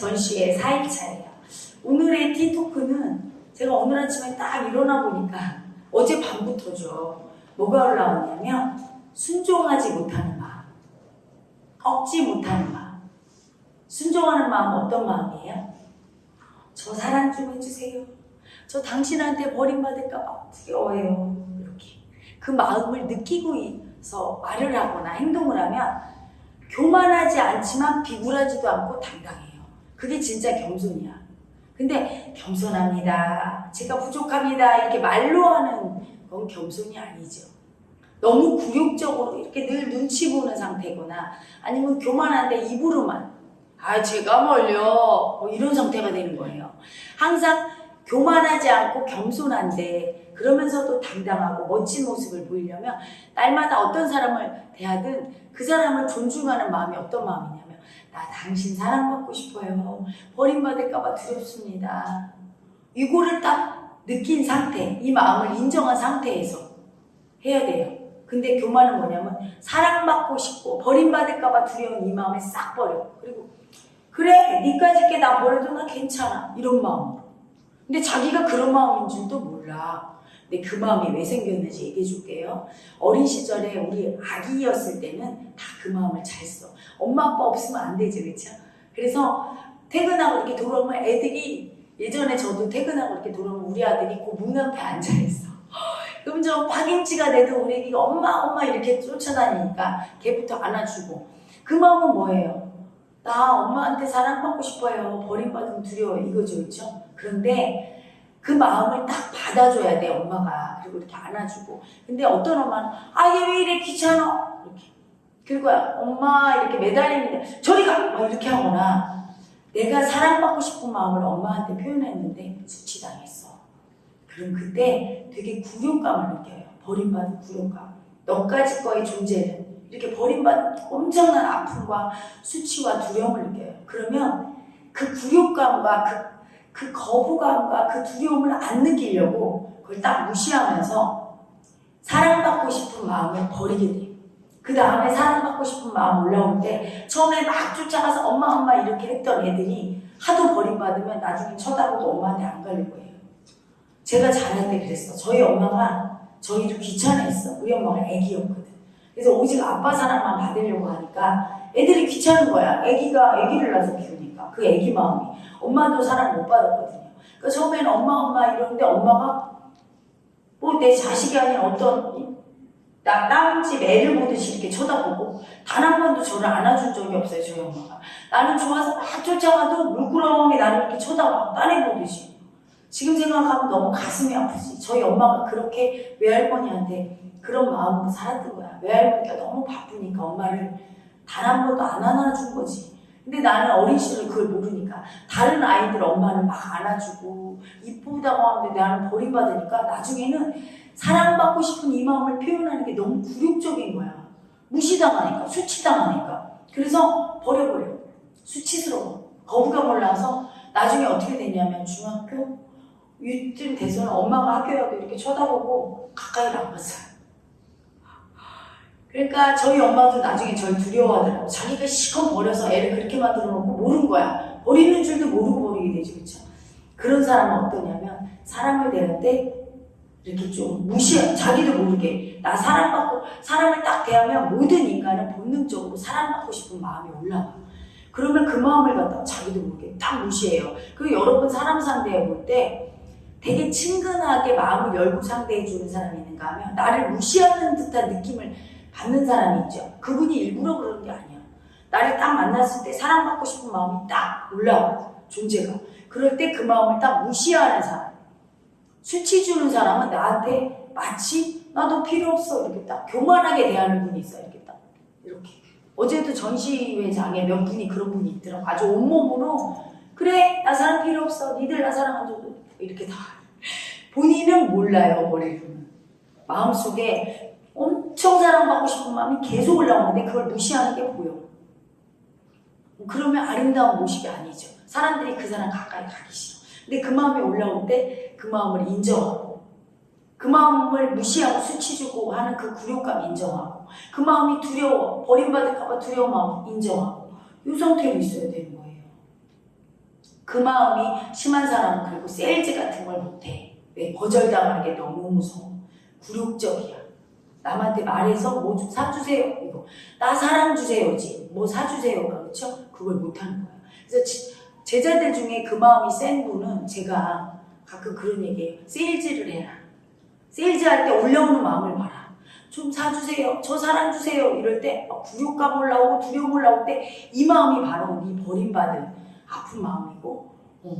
전시의 4일차예요. 오늘의 티토크는 제가 오늘 아침에 딱 일어나 보니까 어제 밤부터죠. 뭐가 올라왔냐면 순종하지 못하는 마음, 꺾지 못하는 마음. 순종하는 마음은 어떤 마음이에요? 저 사랑 좀 해주세요. 저 당신한테 버림받을까 봐 두려워요. 이렇게. 그 마음을 느끼고서 말을 하거나 행동을 하면 교만하지 않지만 비굴하지도 않고 당당해요. 그게 진짜 겸손이야. 근데 겸손합니다. 제가 부족합니다. 이렇게 말로 하는 건 겸손이 아니죠. 너무 굴욕적으로 이렇게 늘 눈치 보는 상태거나 아니면 교만한데 입으로만 아 제가 뭘요 뭐 이런 상태가 되는 거예요. 항상 교만하지 않고 겸손한데 그러면서도 당당하고 멋진 모습을 보이려면 날마다 어떤 사람을 대하든 그 사람을 존중하는 마음이 어떤 마음이냐면 나 당신 사랑받고 싶어요. 버림받을까봐 두렵습니다. 이거를 딱 느낀 상태, 이 마음을 인정한 상태에서 해야 돼요. 근데 교만은 뭐냐면 사랑받고 싶고 버림받을까봐 두려운 이 마음을 싹 버려. 그리고 그래, 니까지 게 나 버려도 나 괜찮아. 이런 마음으로. 근데 자기가 그런 마음인 줄도 몰라. 근데 그 마음이 왜 생겼는지 얘기해 줄게요. 어린 시절에 우리 아기였을 때는 다 그 마음을 잘 써. 엄마 아빠 없으면 안 되지, 그렇죠? 그래서 퇴근하고 이렇게 돌아오면 애들이 예전에 저도 퇴근하고 이렇게 돌아오면 우리 아들이 그 문 앞에 앉아 있어. 그럼 저 파김치가 돼도 우리 애기가 엄마 엄마 이렇게 쫓아다니니까 걔부터 안아주고 그 마음은 뭐예요? 나 엄마한테 사랑받고 싶어요. 버림받으면 두려워 이거죠, 그렇죠? 그런데 그 마음을 딱 받아줘야 돼 엄마가. 그리고 이렇게 안아주고. 근데 어떤 엄마는 아 얘 왜 이래? 귀찮아? 이렇게. 그리고 엄마 이렇게 매달리는데 저리 가! 막 이렇게 하거나 내가 사랑받고 싶은 마음을 엄마한테 표현했는데 수치당했어. 그럼 그때 되게 굴욕감을 느껴요. 버림받은 굴욕감 너까지 거의 존재는 이렇게 버림받은 엄청난 아픔과 수치와 두려움을 느껴요. 그러면 그 굴욕감과 그 그 거부감과 그 두려움을 안 느끼려고 그걸 딱 무시하면서 사랑받고 싶은 마음을 버리게 돼요. 그 다음에 사랑받고 싶은 마음 올라올 때 처음에 막 쫓아가서 엄마 엄마 이렇게 했던 애들이 하도 버림받으면 나중에 쳐다보고 엄마한테 안 갈릴 거예요. 제가 때 그랬어. 저희 엄마가 저희를 귀찮아했어. 우리 엄마가 애기였거든. 그래서 오직 아빠 사랑만 받으려고 하니까 애들이 귀찮은 거야. 애기가 애기를 낳아서 키우니까. 그 애기 마음이. 엄마도 사랑 못 받았거든요. 그러니까 처음에는 엄마 엄마 이러는데 엄마가 뭐 내 자식이 아닌 어떤 나 땅집 애를 보듯이 이렇게 쳐다보고 단 한 번도 저를 안아준 적이 없어요 저희 엄마가. 나는 좋아서 막 쫓아가도 물끄러미 나를 이렇게 쳐다봐. 딴애 보듯이 지금 생각하면 너무 가슴이 아프지. 저희 엄마가 그렇게 외할머니한테 그런 마음으로 살았던 거야. 외할머니가 너무 바쁘니까 엄마를 단 한 번도 안 안아준 거지. 근데 나는 어린 시절 그걸 모르니까 다른 아이들 엄마는 막 안아주고 이쁘다고 하는데 나는 버림받으니까 나중에는 사랑받고 싶은 이 마음을 표현하는 게 너무 굴욕적인 거야. 무시당하니까 수치당하니까. 그래서 버려버려. 수치스러워. 거부감 올라와서 나중에 어떻게 됐냐면 중학교 이쯤 돼서는 엄마가 학교에 와도 이렇게 쳐다보고 가까이를 안 갔어요. 그러니까 저희 엄마도 나중에 절 두려워하더라고. 자기가 시컷 버려서 애를 그렇게 만들어 놓고 모른 거야. 버리는 줄도 모르고 버리게 되지, 그쵸? 그런 사람은 어떠냐면, 사람을 때 이렇게 좀 무시해. 자기도 모르게. 나 사랑받고, 사람을 딱 대하면 모든 인간은 본능적으로 사랑받고 싶은 마음이 올라와. 그러면 그 마음을 갖다가 자기도 모르게 딱 무시해요. 그리고 여러분 사람 상대해 볼 때 되게 친근하게 마음을 열고 상대해 주는 사람이 있는가 하면 나를 무시하는 듯한 느낌을 받는 사람이 있죠. 그분이 일부러 그러는 게 아니야. 나를 딱 만났을 때 사랑받고 싶은 마음이 딱 올라와. 존재가. 그럴 때 그 마음을 딱 무시하는 사람. 수치 주는 사람은 나한테 마치 나도 필요 없어. 이렇게 딱 교만하게 대하는 분이 있어. 이렇게 딱. 이렇게. 어제도 전시회장에 몇 분이 그런 분이 있더라고. 아주 온몸으로 그래 나 사랑 필요 없어. 니들 나 사랑 안 줘도 이렇게 다. 본인은 몰라요. 머리로는. 마음속에 엄청 사랑받고 싶은 마음이 계속 올라오는데 그걸 무시하는 게 보여. 그러면 아름다운 모습이 아니죠. 사람들이 그 사람 가까이 가기 싫어. 근데 그 마음이 올라올 때 그 마음을 인정하고 그 마음을 무시하고 수치 주고 하는 그 굴욕감 인정하고 그 마음이 두려워 버림받을까봐 두려운 마음 인정하고 이 상태로 있어야 되는 거예요. 그 마음이 심한 사람은 그리고 세일즈 같은 걸 못해. 왜 거절당하는 게 너무 무서워. 굴욕적이야. 남한테 말해서 뭐 좀 사주세요. 이거 나 사랑 주세요지. 뭐 사주세요가 그렇죠? 그걸 못하는 거야. 그래서 지- 제자들 중에 그 마음이 센 분은 제가 가끔 그런 얘기해요. 세일즈를 해라. 세일즈 할 때 올려오는 마음을 봐라. 좀 사주세요. 저 사랑 주세요. 이럴 때 막 굴욕감 올라오고 두려움 올라올 때 이 마음이 바로 네 버림받은 아픈 마음이고 어,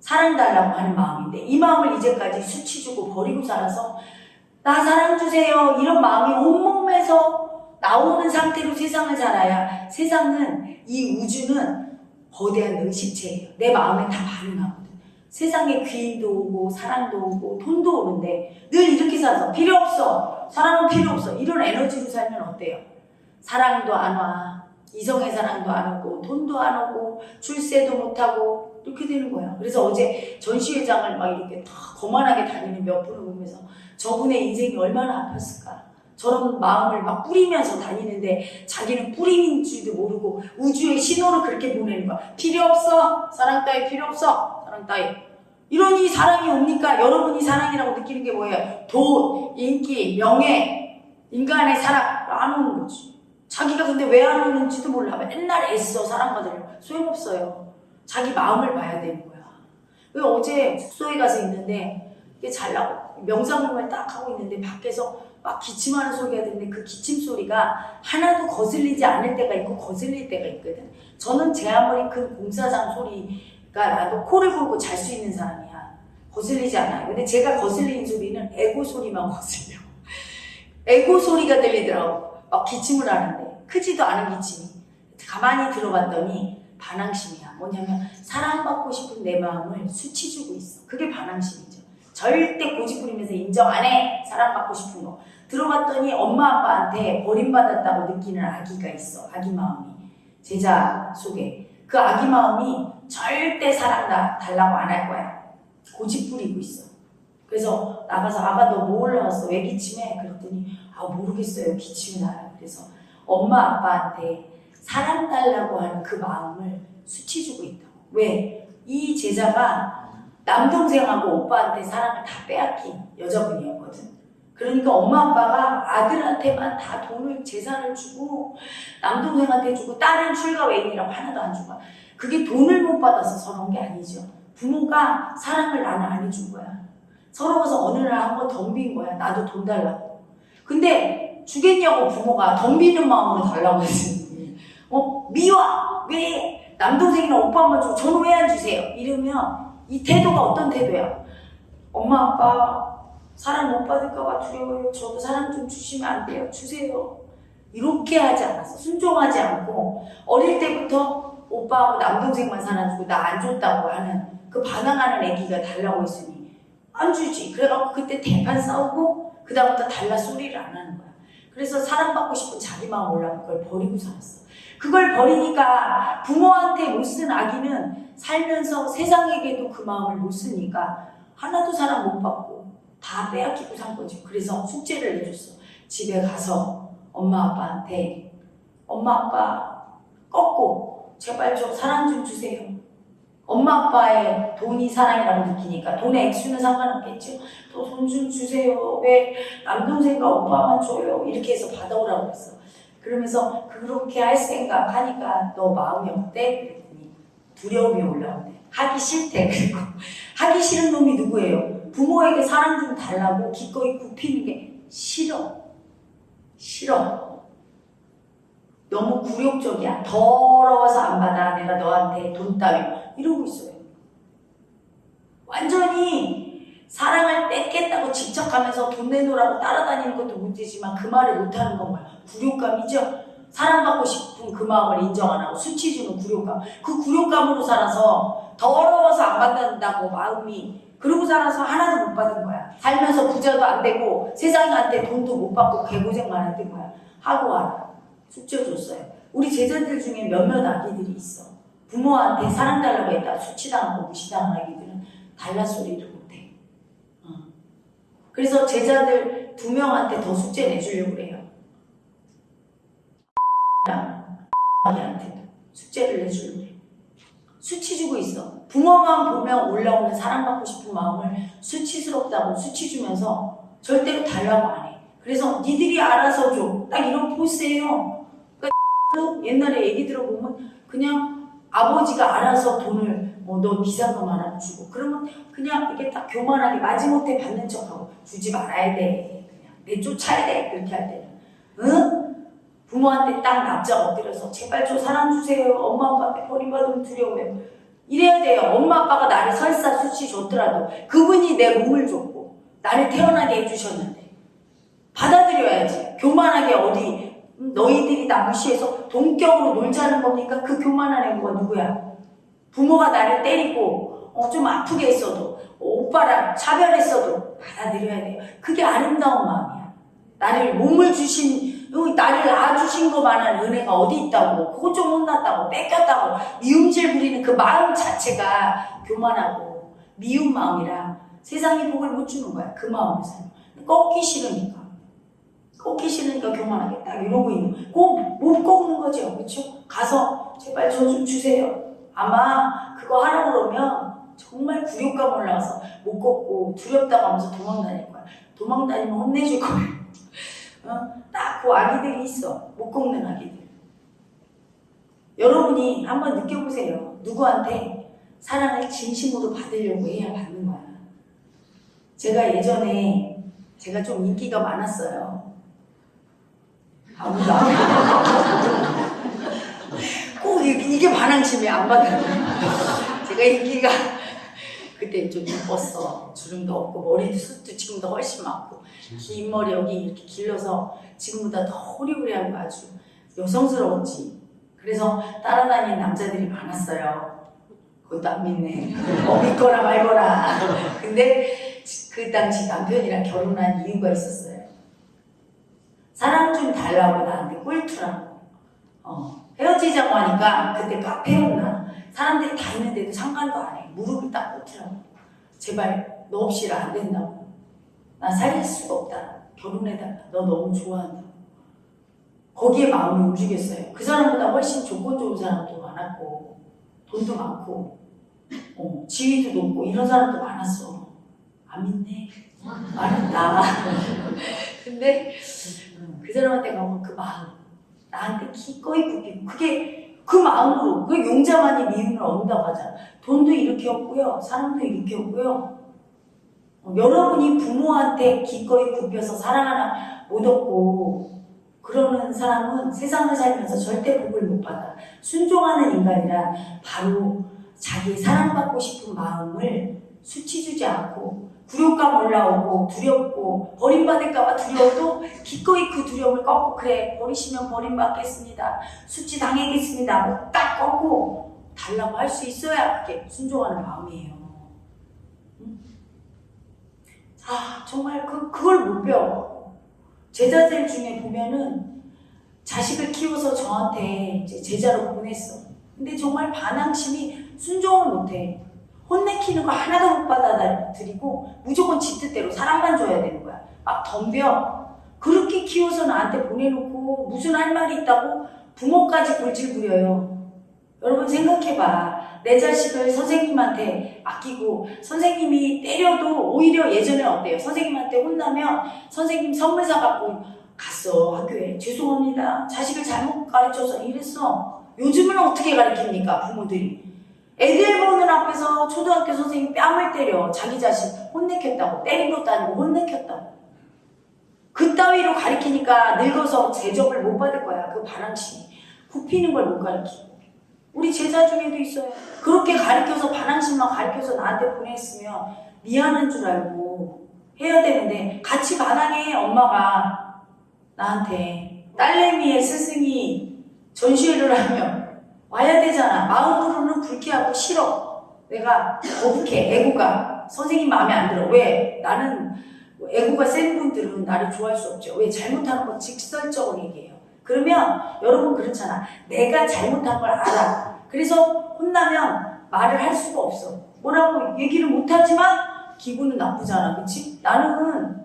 사랑 달라고 하는 마음인데 이 마음을 이제까지 수치 주고 버리고 살아서 나 사랑 주세요. 이런 마음이 온몸에서 나오는 상태로 세상을 살아야 세상은 이 우주는 거대한 능식체예요. 내 마음에 다 반응하거든. 세상에 귀인도 오고 사랑도 오고 돈도 오는데 늘 이렇게 살아서 필요 없어. 사랑은 필요 없어. 이런 에너지로 살면 어때요? 사랑도 안 와. 이성의 사랑도 안 오고 돈도 안 오고 출세도 못하고 이렇게 되는 거야. 그래서 어제 전시회장을 막 이렇게 다 거만하게 다니는 몇 분을 보면서 저분의 인생이 얼마나 아팠을까. 저런 마음을 막 뿌리면서 다니는데 자기는 뿌리는 줄도 모르고 우주에 신호를 그렇게 보내는 거야. 필요 없어. 사랑 따위 필요 없어. 사랑 따위. 이러니 사랑이 옵니까? 여러분이 사랑이라고 느끼는 게 뭐예요? 돈, 인기, 명예, 인간의 사랑 거지. 자기가 근데 왜 안 오는지도 몰라. 맨날 애써 사랑받으려고. 소용없어요. 자기 마음을 봐야 되는 거야. 왜 어제 숙소에 가서 있는데 이게 잘나고 명상을 딱 하고 있는데 밖에서 막 기침하는 소리가 들리는데 그 기침 소리가 하나도 거슬리지 않을 때가 있고 거슬릴 때가 있거든. 저는 제 아무리 큰 공사장 소리가 나도 코를 골고 잘 수 있는 사람이야. 거슬리지 않아요. 근데 제가 거슬리는 소리는 에고 소리만 거슬려. 에고 소리가 들리더라고. 막 기침을 하는데 크지도 않은 기침이. 가만히 들어봤더니 반항심이야. 뭐냐면 사랑받고 싶은 내 마음을 수치 주고 있어. 그게 반항심이죠. 절대 고집 부리면서 인정 안 해. 사랑받고 싶은 거. 들어봤더니 엄마 아빠한테 버림받았다고 느끼는 아기가 있어. 아기 마음이. 제자 속에. 그 아기 마음이 절대 사랑 다 달라고 안 할 거야. 고집 부리고 있어. 그래서 나가서 아가 너뭐 올라왔어? 왜 기침해? 그랬더니 아 모르겠어요. 기침이 나요. 그래서 엄마 아빠한테 사랑 달라고 하는 그 마음을 수치 주고 있다고. 왜? 이 제자가 남동생하고 오빠한테 사랑을 다 빼앗긴 여자분이었거든. 그러니까 엄마 아빠가 아들한테만 다 돈을 재산을 주고 남동생한테 주고 딸은 출가 외인이라고 하나도 안 주고 그게 돈을 못 받아서 서러운 게 아니죠. 부모가 사랑을 나는 안 해준 거야. 서러워서 어느 날 한번 덤빈 거야. 나도 돈 달라고. 근데 주겠냐고 부모가 덤비는 마음으로 달라고 했으니 어 미워 왜 남동생이나 오빠만 주고 저는 왜 안 주세요? 이러면 이 태도가 어떤 태도야? 엄마 아빠 사랑 못 받을까봐 두려워요. 저도 사랑 좀 주시면 안 돼요. 주세요. 이렇게 하지 않았어. 순종하지 않고 어릴 때부터 오빠하고 남동생만 사랑주고 나 안 줬다고 하는 그 반항하는 애기가 달라고 했으니 안 주지. 그래갖고 그때 대판 싸우고 그다음부터 달라 소리를 안 하는 거야. 그래서 사랑받고 싶은 자기 마음 올라온 그걸 버리고 살았어. 그걸 버리니까 부모한테 못 쓴 아기는 살면서 세상에게도 그 마음을 못 쓰니까 하나도 사랑 못 받고 다 빼앗기고 산 거지. 그래서 숙제를 내줬어. 집에 가서 엄마 아빠한테 엄마 아빠 꺾고 제발 좀 사랑 좀 주세요. 엄마 아빠의 돈이 사랑이라고 느끼니까 돈의 액수는 상관없겠죠. 또돈 좀 주세요. 왜 남동생과 오빠만 줘요. 이렇게 해서 받아오라고 했어. 그러면서 그렇게 할 생각 하니까 너 마음이 어때? 그랬더니 두려움이 올라오대. 하기 싫대. 그리고 하기 싫은 놈이 누구예요? 부모에게 사랑 좀 달라고 기꺼이 굽히는 게 싫어. 싫어. 너무 굴욕적이야. 더러워서 안 받아. 내가 너한테 돈 따위. 이러고 있어요. 완전히 사랑을 뺏겠다고 집착하면서 돈 내놓으라고 따라다니는 것도 문제지만 그 말을 못하는 건 뭐야? 굴욕감이죠? 사랑받고 싶은 그 마음을 인정 안 하고 수치 주는 굴욕감. 그 굴욕감으로 살아서 더러워서 안 받는다고 마음이 그러고 살아서 하나도 못 받은 거야. 살면서 부자도 안 되고 세상한테 돈도 못 받고 개고생만 했던 거야. 하고 와라. 숙제 줬어요. 우리 제자들 중에 몇몇 아기들이 있어. 부모한테 사랑 달라고 했다 수치당하고 무시당한 아기들은 달라 소리를 못해. 어. 그래서 제자들 두 명한테 더 숙제 내주려고 그래요. 아기한테도 숙제를 내주려고 그래. 수치 주고 있어. 부모만 보면 올라오는 사랑받고 싶은 마음을 수치스럽다고 수치 주면서 절대로 달라고 안 해. 그래서 니들이 알아서 줘. 딱 이런 포스예요. 그러니까 옛날에 얘기 들어보면 그냥 아버지가 알아서 돈을 뭐 너 비상금 하나 주고 그러면 그냥 이렇게 딱 교만하게 마지못해 받는 척하고 주지 말아야 돼. 그냥 내쫓아야 돼. 그렇게 할 때는. 응? 부모한테 딱 납작 엎드려서 제발 저 사랑 주세요. 엄마 아빠한테 버림받으면 두려워요. 이래야 돼요. 엄마 아빠가 나를 설사 수치 줬더라도 그분이 내 몸을 줬고 나를 태어나게 해주셨는데 받아들여야지. 교만하게 어디 음, 너희들이 나 무시해서 동격으로 놀자는 겁니까? 그 교만한 애가 누구야? 부모가 나를 때리고 어, 좀 아프게 했어도 어, 오빠랑 차별했어도 받아들여야 돼요. 그게 아름다운 마음이야. 나를 몸을 주신 어, 나를 낳아주신 것만한 은혜가 어디 있다고 그거 좀 혼났다고 뺏겼다고 미움질 부리는 그 마음 자체가 교만하고 미운 마음이라 세상이 복을 못 주는 거야 그 살면 꺾기 싫으니까 꺾기 싫으니까 교만하게 딱 이러고 있는 꼭못 꺾는 거죠 그렇죠? 가서 제발 저 좀 주세요 아마 그거 하라고 그러면 정말 굴욕감 올라와서 못 꺾고 두렵다고 하면서 도망다닐 거야 도망다니면 혼내줄 거야 어? 딱그 아기들이 있어. 못 꺾는 아기들. 여러분이 한번 느껴보세요. 누구한테 사랑을 진심으로 받으려고 해야 받는 거야. 제가 예전에 제가 좀 인기가 많았어요. 아무도 안 꼭 이게 반항심이 안 받아요. 제가 인기가 그때 좀 이뻤어. 주름도 없고 머리도 숱도 지금도 훨씬 많고 긴 머리 여기 이렇게 길러서 지금보다 더 호리호리하고 아주 여성스러웠지. 그래서 따라다니는 남자들이 많았어요. 그것도 안 믿네. 어, 믿거나 말거나. 근데 그 당시 남편이랑 결혼한 이유가 있었어요. 사랑 좀 달라고 나한테 꿀투라고. 어, 헤어지자고 하니까 그때 카페였나. 사람들이 다 있는데도 상관도 안 해. 무릎을 딱 꿇더라고. 제발 너 없이는 안 된다고. 나 살릴 수가 없다. 결혼해달라. 너 너무 좋아한다. 거기에 마음이 움직였어요. 그 사람보다 훨씬 조건 좋은 사람도 많았고, 돈도 많고, 어, 지위도 높고, 이런 사람도 많았어. 안 믿네. 많았다. 근데 그 사람한테 가면 그 마음, 나한테 기꺼이 굽히고, 그게 그 마음으로, 그 용자만이 미움을 얻는다고 하잖아. 돈도 이렇게 없고요. 사람도 이렇게 없고요. 어, 여러분이 부모한테 기꺼이 굽혀서 사랑 하나 못 얻고 그러는 사람은 세상을 살면서 절대 복을 못 받아. 순종하는 인간이라 바로 자기 사랑받고 싶은 마음을 수치 주지 않고 굴욕감 올라오고 두렵고 버림받을까봐 두려워도 기꺼이 그 두려움을 꺾고 그래 버리시면 버림받겠습니다. 수치 당하겠습니다. 뭐딱 꺾고 달라고 할 수 있어야 그게 순종하는 마음이에요. 아, 정말 그, 그걸 못 배워. 제자들 중에 보면은 자식을 키워서 저한테 제자로 보냈어. 근데 정말 반항심이 순종을 못 해. 혼내키는 거 하나도 못 받아들이고 무조건 지 뜻대로 사랑만 줘야 되는 거야. 막 덤벼. 그렇게 키워서 나한테 보내놓고 무슨 할 말이 있다고 부모까지 골질 부려요. 여러분 생각해봐. 내 자식을 선생님한테 아끼고 선생님이 때려도 오히려 예전에 어때요? 선생님한테 혼나면 선생님 선물 사갖고 갔어 학교에 죄송합니다. 자식을 잘못 가르쳐서 이랬어. 요즘은 어떻게 가르칩니까 부모들이? 애들 보는 앞에서 초등학교 선생님 뺨을 때려 자기 자식 혼내켰다고 것도 아니고 혼내켰다고. 그 따위로 가르치니까 늙어서 제접을 못 받을 거야 그 반항심이. 굽히는 걸 못 가르치고. 우리 제자 중에도 있어요. 그렇게 가르쳐서 반항심만 가르쳐서 나한테 보냈으면 미안한 줄 알고 해야 되는데 같이 반항해 엄마가. 나한테 딸내미의 스승이 전시회를 하면 와야 되잖아. 마음으로는 불쾌하고 싫어. 내가 거북해 애고가 선생님 마음에 안 들어. 왜? 나는 애고가 센 분들은 나를 좋아할 수 없죠. 왜? 잘못하는 건 직설적으로 얘기해요. 그러면 여러분 그렇잖아. 내가 잘못한 걸 알아. 그래서 혼나면 말을 할 수가 없어. 뭐라고 얘기를 못하지만 기분은 나쁘잖아. 그치? 나는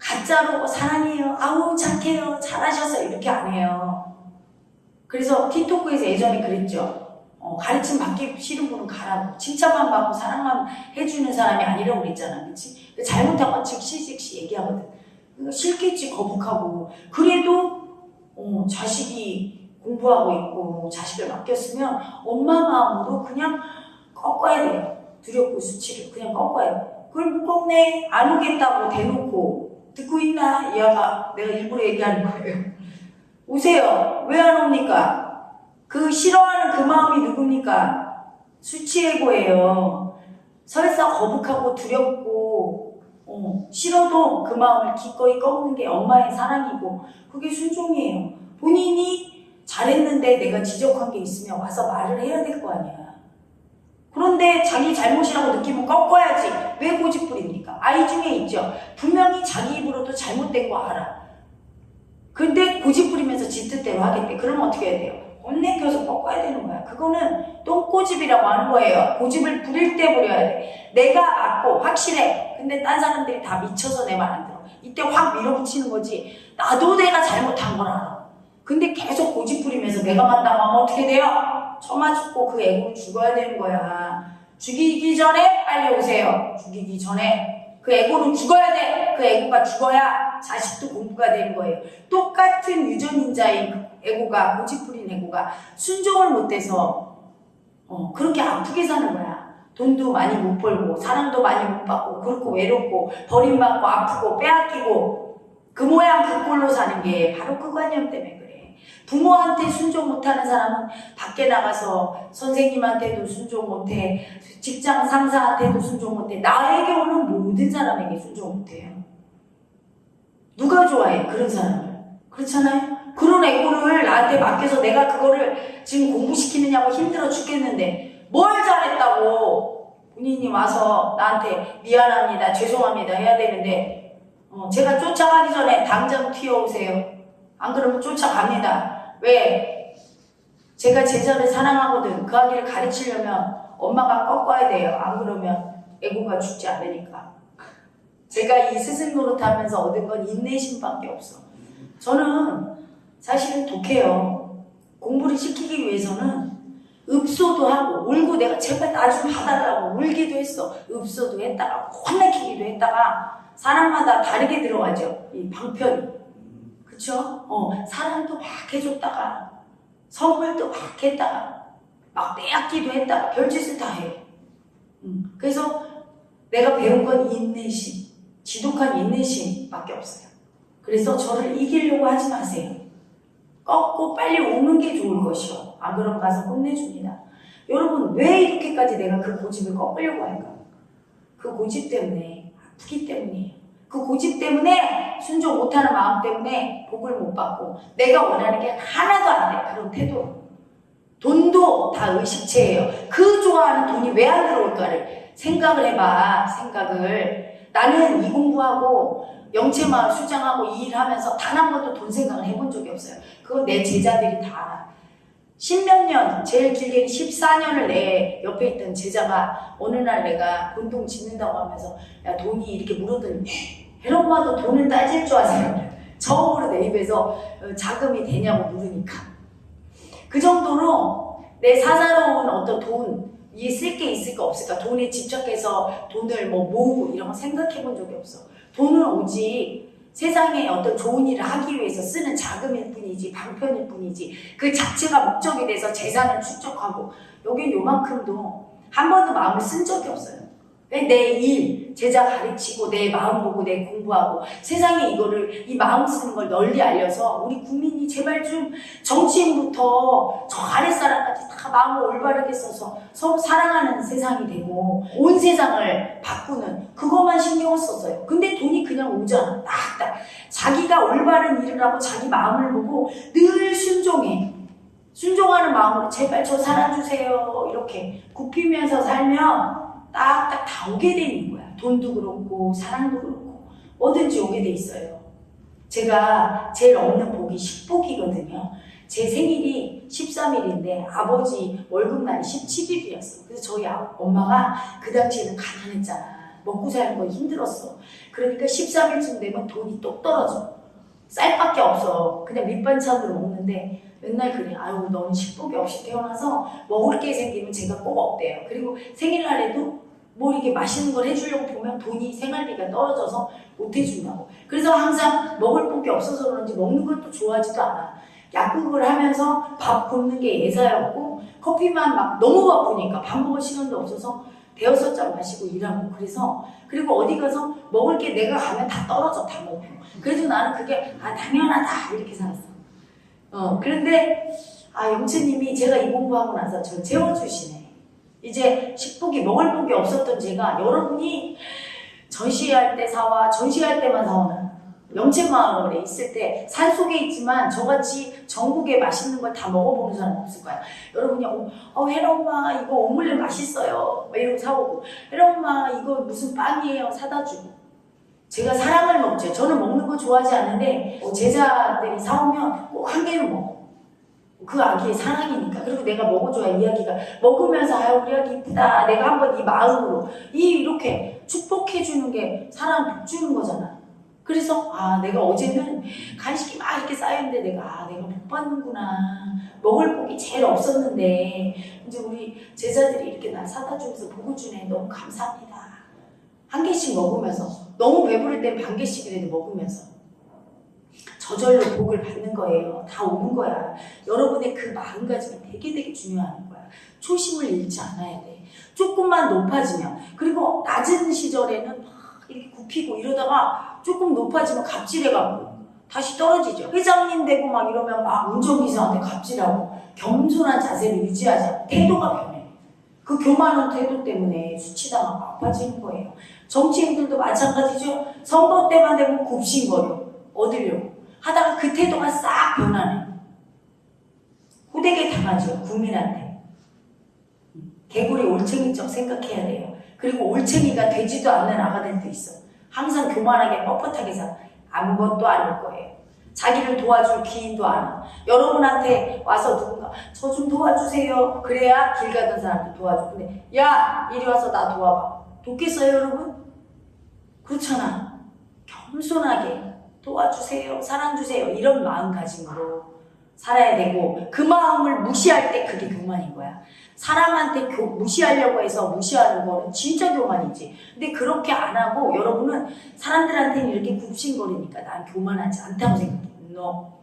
가짜로 사랑해요. 아우 착해요. 잘하셔서 이렇게 안 해요. 그래서 티토크에서 예전에 그랬죠. 어, 가르침 받기 싫은 분은 가라고. 칭찬만 받고 사랑만 해주는 사람이 아니라고 그랬잖아. 그치? 잘못한 건 즉시 즉시 얘기하거든. 싫겠지, 거북하고. 그래도, 어, 자식이 공부하고 있고, 자식을 맡겼으면 엄마 마음으로 그냥 꺾어야 돼요. 두렵고 수치를 그냥 꺾어야 돼. 그걸 못 꺾네. 안 오겠다고 대놓고. 듣고 있나? 이 아가 내가 일부러 얘기하는 거예요. 오세요. 왜 안 옵니까? 그 싫어하는 그 마음이 누굽니까? 수치애고예요. 설사 거북하고 두렵고 어, 싫어도 그 마음을 기꺼이 꺾는 게 엄마의 사랑이고 그게 순종이에요. 본인이 잘했는데 내가 지적한 게 있으면 와서 말을 해야 될 거 아니야. 그런데 자기 잘못이라고 느끼면 꺾어야지. 왜 고집 부립니까? 아이 중에 있죠. 분명히 자기 입으로도 잘못된 거 알아. 근데 고집 부리면서 지 뜻대로 하겠대. 그러면 어떻게 해야 돼요? 혼내켜서 꺾어야 되는 거야. 그거는 똥꼬집이라고 하는 거예요. 고집을 부릴 때 부려야 돼. 내가 맞고 확실해. 근데 딴 사람들이 다 미쳐서 내 말 안 들어. 이때 확 밀어붙이는 거지. 나도 내가 잘못한 걸 알아. 근데 계속 고집 부리면서 내가 하면 어떻게 돼요? 처마 죽고 그 애고 죽어야 되는 거야. 죽이기 전에 빨리 오세요. 죽이기 전에. 그 애고는 죽어야 돼. 그 애고가 죽어야 자식도 공부가 되는 거예요. 똑같은 유전인자인 그 애고가 고집부린 애고가 순종을 못해서 어, 그렇게 아프게 사는 거야. 돈도 많이 못 벌고 사랑도 많이 못 받고 그렇고 외롭고 버림받고 아프고 빼앗기고 그 모양 그 꼴로 사는 게 바로 그 관념 때문에 그래. 부모한테 순종 못하는 사람은 밖에 나가서 선생님한테도 순종 못해 직장 상사한테도 순종 못해 나에게 오는 모든 사람에게 순종 못해요. 누가 좋아해 그런 사람을 그렇잖아요. 그런 애고를 나한테 맡겨서 내가 그거를 지금 공부시키느냐고 힘들어 죽겠는데 뭘 잘했다고 본인이 와서 나한테 미안합니다 죄송합니다 해야 되는데 어, 제가 쫓아가기 전에 당장 튀어오세요. 안 그러면 쫓아갑니다. 왜? 제가 제자를 사랑하거든. 그 아기를 가르치려면 엄마가 꺾어야 돼요. 안 그러면 애고가 죽지 않으니까. 제가 이 스승 노릇하면서 얻은 건 인내심밖에 없어. 저는 사실은 독해요. 공부를 시키기 위해서는 읍소도 하고 울고 내가 제발 나 좀 봐달라고 울기도 했어. 읍소도 했다가 혼내키기도 했다가 사람마다 다르게 들어가죠. 이 방편이. 그쵸? 어, 사랑도 막 해줬다가 선물도 막 했다가 막 빼앗기도 했다가 별짓을 다 해요. 음, 그래서 내가 배운 건 인내심, 지독한 인내심밖에 없어요. 그래서 저를 이기려고 하지 마세요. 꺾고 빨리 오는 게 좋을 것이요. 안 그럼 가서 혼내줍니다. 여러분 왜 이렇게까지 내가 그 고집을 꺾으려고 할까? 그 고집 때문에 아프기 때문이에요. 그 고집 때문에 순종 못하는 마음 때문에 복을 못 받고 내가 원하는 게 하나도 안 돼. 그런 태도로. 돈도 다 의식체예요. 그 좋아하는 돈이 왜 안 들어올까를 생각을 해봐. 생각을. 나는 이 공부하고 영체마을 수장하고 이 일하면서 단 한 번도 돈 생각을 해본 적이 없어요. 그건 내 제자들이 다 알아. 십몇 년, 제일 길게는 14년을 내 옆에 있던 제자가 어느 날 내가 운동 짓는다고 하면서 야 돈이 이렇게 물어더니 헤엄마도 돈을 따질 줄 아세요? 처음으로 내 입에서 어, 자금이 되냐고 물으니까 그 정도로 내 사사로운 어떤 돈 쓸게 있을까 없을까 돈에 집착해서 돈을 뭐 모으고 이런 거 생각해 본 적이 없어 돈은 오직 세상에 어떤 좋은 일을 하기 위해서 쓰는 자금일 뿐이지 방편일 뿐이지 그 자체가 목적이 돼서 재산을 축적하고 여긴 요만큼도 한 번도 마음을 쓴 적이 없어요. 내 일, 제자 가르치고 내 마음 보고 내 공부하고 세상에 이거를 이 마음 쓰는 걸 널리 알려서 우리 국민이 제발 좀 정치인부터 저 아랫사람까지 다 마음을 올바르게 써서 서로 사랑하는 세상이 되고 온 세상을 바꾸는 그것만 신경을 썼어요. 근데 돈이 그냥 오잖아. 딱딱. 자기가 올바른 일을 하고 자기 마음을 보고 늘 순종해. 순종하는 마음으로 제발 저 살아주세요. 이렇게 굽히면서 살면 딱딱 다 오게 돼 있는 거야. 돈도 그렇고 사랑도 그렇고 뭐든지 오게 돼 있어요. 제가 제일 없는 복이 10복이거든요. 제 생일이 13일인데 아버지 월급날이 17일이었어. 그래서 저희 아- 엄마가 그 당시에는 가난했잖아. 먹고 사는 거 힘들었어. 그러니까 13일쯤 되면 돈이 똑 떨어져. 쌀밖에 없어. 그냥 밑반찬으로 먹는데 맨날 그래. 아유, 너는 식복이 없이 태어나서 먹을 게 생기면 제가 꼭 없대요. 그리고 생일날에도 뭐 이렇게 맛있는 걸 해주려고 보면 돈이 생활비가 떨어져서 못 해준다고. 그래서 항상 먹을 복이 없어서 그런지 먹는 것도 좋아하지도 않아. 약국을 하면서 밥 굶는 게 예사였고 커피만 막 너무 바쁘니까 밥 먹을 시간도 없어서 대여섯 잔 마시고 일하고 그래서 그리고 어디 가서 먹을 게 내가 가면 다 떨어져 다 먹고 그래도 나는 그게 아 당연하다 이렇게 살았어. 어 그런데 아 영채님이 제가 이 공부하고 나서 저 재워주시네. 이제 식복이 먹을 복이 없었던 제가 여러분이 전시할 때 사와 전시할 때만 사오는 영채마을에 있을 때 산속에 있지만 저같이 전국에 맛있는 걸 다 먹어보는 사람 없을 거야. 여러분이 어, 어 혜라 엄마 이거 오믈렛 맛있어요. 막 이러고 사오고 혜라 엄마 이거 무슨 빵이에요 사다 주고 제가 사랑을 먹죠. 저는 먹는 거 좋아하지 않는데 어, 제자들이 사오면 꼭 한 개는 먹어. 그 아기의 사랑이니까. 그리고 내가 먹어줘야 이 아기가 먹으면서 아 우리 아기 이쁘다. 내가 한번 이 마음으로 이 이렇게 축복해 주는 게 사랑 복 주는 거잖아. 그래서 아 내가 어제는 간식이 막 이렇게 쌓였는데 내가 아 내가 복 받는구나. 먹을 복이 제일 없었는데 이제 우리 제자들이 이렇게 날 사다 주면서 복을 주네. 너무 감사합니다. 한 개씩 먹으면서 너무 배부를 땐 반 개씩이라도 먹으면서 저절로 복을 받는 거예요. 다 오는 거야. 여러분의 그 마음가짐이 되게 되게 중요한 거야. 초심을 잃지 않아야 돼. 조금만 높아지면 그리고 낮은 시절에는 막 이렇게 굽히고 이러다가 조금 높아지면 갑질해가고 다시 떨어지죠. 회장님 되고 막 이러면 막 운전기사한테 갑질하고 겸손한 자세를 유지하지 않고 태도가 변해. 그 교만한 태도 때문에 수치당하고 아파지는 거예요. 정치인들도 마찬가지죠. 선거 때만 되면 굽신거려. 얻으려고. 하다가 그 태도가 싹 변하네. 호되게 당하죠. 국민한테. 개구리 올챙이적 생각해야 돼요. 그리고 올챙이가 되지도 않는 아가들도 있어. 항상 교만하게 뻣뻣하게 살아. 아무것도 아닐 거예요. 자기를 도와줄 기인도 안 와. 여러분한테 와서 누군가 저 좀 도와주세요. 그래야 길 가던 사람도 도와줘. 근데 야 이리 와서 나 도와봐. 돕겠어요 여러분? 그렇잖아. 겸손하게 도와주세요. 사랑 주세요. 이런 마음가짐으로 살아야 되고 그 마음을 무시할 때 그게 교만인 거야. 사람한테 교, 무시하려고 해서 무시하는 거는 진짜 교만이지. 근데 그렇게 안 하고 여러분은 사람들한테는 이렇게 굽신거리니까 난 교만하지 않다고 생각해. 너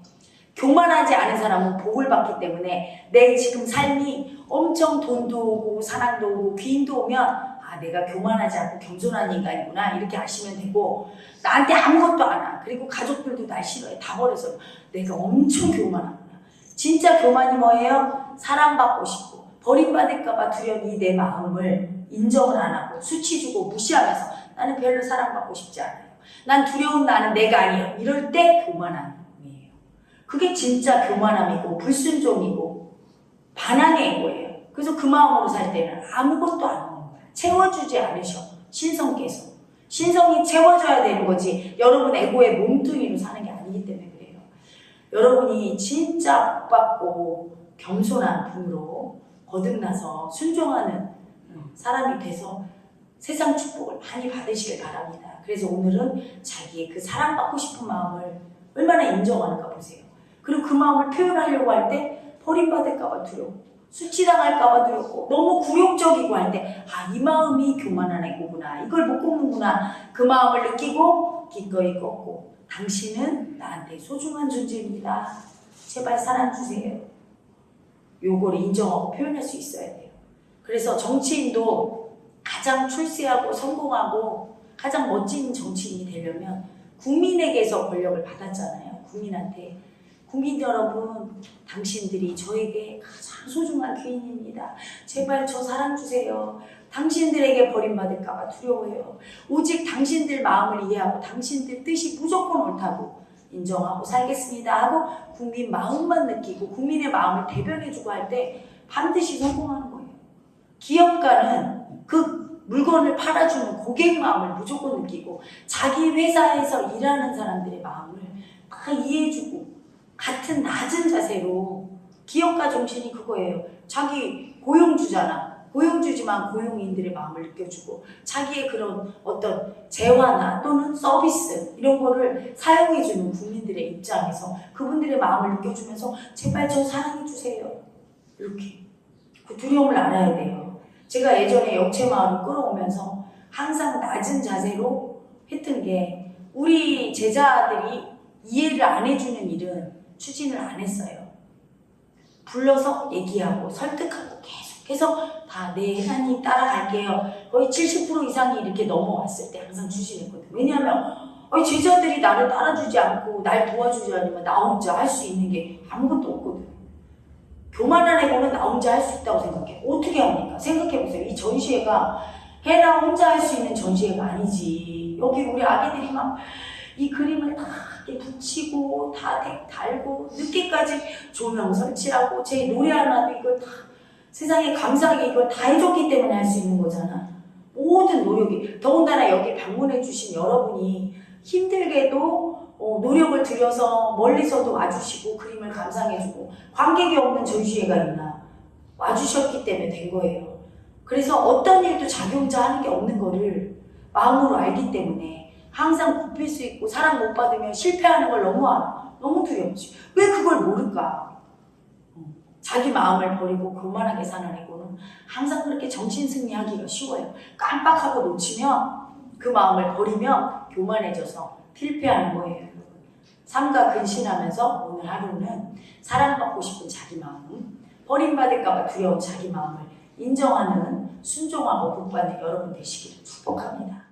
교만하지 않은 사람은 복을 받기 때문에 내 지금 삶이 엄청 돈도 오고 사랑도 오고 귀인도 오면 아 내가 교만하지 않고 겸손한 인간이구나 이렇게 아시면 되고 나한테 아무것도 안 와. 그리고 가족들도 날 싫어해. 다 버려서 내가 엄청 교만하구나. 진짜 교만이 뭐예요? 사랑받고 싶고 버림받을까봐 두려운 이 내 마음을 인정을 안 하고 수치 주고 무시하면서 나는 별로 사랑받고 싶지 않아요. 난 두려운 나는 내가 아니에요. 이럴 때 교만함이에요. 그게 진짜 교만함이고 불순종이고 반항의 거예요. 그래서 그 마음으로 살 때는 아무것도 안. 채워주지 않으셔. 신성께서. 신성이 채워줘야 되는 거지. 여러분 에고의 몸뚱이로 사는 게 아니기 때문에 그래요. 여러분이 진짜 복받고 겸손한 분으로 거듭나서 순종하는 사람이 돼서 세상 축복을 많이 받으시길 바랍니다. 그래서 오늘은 자기의 그 사랑받고 싶은 마음을 얼마나 인정하는가 보세요. 그리고 그 마음을 표현하려고 할 때 버림받을까 봐 두렵고 수치당할까봐 두렵고 너무 굴욕적이고 할때 아 이 마음이 교만한 애고구나 이걸 못 꼽는구나 그 마음을 느끼고 기꺼이 꺾고 당신은 나한테 소중한 존재입니다. 제발 사랑 주세요. 요걸 인정하고 표현할 수 있어야 돼요. 그래서 정치인도 가장 출세하고 성공하고 가장 멋진 정치인이 되려면 국민에게서 권력을 받았잖아요. 국민한테. 국민 여러분, 당신들이 저에게 가장 소중한 귀인입니다. 제발 저 사랑 주세요. 당신들에게 버림받을까봐 두려워요. 오직 당신들 마음을 이해하고 당신들 뜻이 무조건 옳다고 인정하고 살겠습니다 하고 국민 마음만 느끼고 국민의 마음을 대변해주고 할 때 반드시 성공하는 거예요. 기업가는 그 물건을 팔아주는 고객 마음을 무조건 느끼고 자기 회사에서 일하는 사람들의 마음을 다 이해해주고 같은 낮은 자세로 기업가 정신이 그거예요. 자기 고용주잖아. 고용주지만 고용인들의 마음을 느껴주고 자기의 그런 어떤 재화나 또는 서비스 이런 거를 사용해주는 국민들의 입장에서 그분들의 마음을 느껴주면서 제발 저 사랑해주세요. 이렇게 그 두려움을 알아야 돼요. 제가 예전에 역체 마을을 끌어오면서 항상 낮은 자세로 했던 게 우리 제자들이 이해를 안 해주는 일은 추진을 안 했어요. 불러서 얘기하고 설득하고 계속해서 다 네, 하나님 따라갈게요. 거의 70% 이상이 이렇게 넘어왔을 때 항상 추진했거든요. 왜냐하면 어, 제자들이 나를 따라주지 않고 날 도와주지 않으면 나 혼자 할 수 있는 게 아무것도 없거든. 교만한 애고는 나 혼자 할 수 있다고 생각해. 어떻게 합니까? 생각해보세요. 이 전시회가 해나 혼자 할 수 있는 전시회가 아니지. 여기 우리 아기들이 막 이 그림을 다 붙이고 다색 달고 늦게까지 조명 설치하고 제 노래 하나도 이걸 다 세상에 감사하게 이걸 다 해줬기 때문에 할 수 있는 거잖아. 모든 노력이 더군다나 여기 방문해 주신 여러분이 힘들게도 어, 노력을 들여서 멀리서도 와주시고 그림을 감상해주고 관객이 없는 전시회가 있나 와주셨기 때문에 된 거예요. 그래서 어떤 일도 혼자 하는 게 없는 거를 마음으로 알기 때문에 항상 굽힐 수 있고 사랑 못 받으면 실패하는 걸 너무 알아. 너무 두렵지. 왜 그걸 모를까? 어, 자기 마음을 버리고 교만하게 사는 애고는 항상 그렇게 정신승리하기가 쉬워요. 깜빡하고 놓치면 그 마음을 버리면 교만해져서 필패하는 거예요. 삼가 근신하면서 오늘 하루는 사랑받고 싶은 자기 마음, 버림받을까봐 두려운 자기 마음을 인정하는 순종하고 복받는 여러분 되시기를 축복합니다.